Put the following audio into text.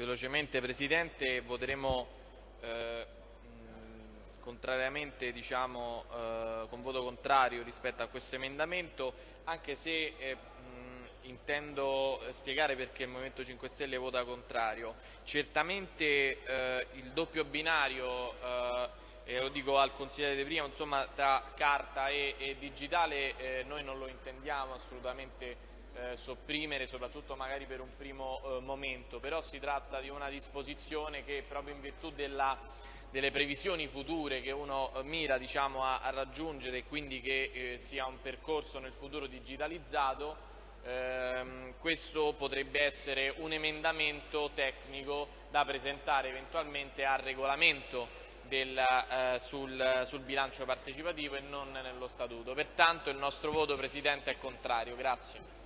Velocemente Presidente, voteremo eh, contrariamente, diciamo, eh, con voto contrario rispetto a questo emendamento, anche se eh, intendo spiegare perché il Movimento 5 Stelle vota contrario. Certamente eh, il doppio binario, eh, lo dico al consigliere di prima, insomma, tra carta e, e digitale eh, noi non lo intendiamo assolutamente eh, sopprimere, soprattutto magari per un primo eh, momento, però si tratta di una disposizione che proprio in virtù della, delle previsioni future che uno eh, mira diciamo, a, a, raggiungere e quindi che eh, sia un percorso nel futuro digitalizzato, ehm, questo potrebbe essere un emendamento tecnico da presentare eventualmente al regolamento del, eh, sul, sul, bilancio partecipativo e non nello statuto. Pertanto il nostro voto Presidente è contrario. Grazie.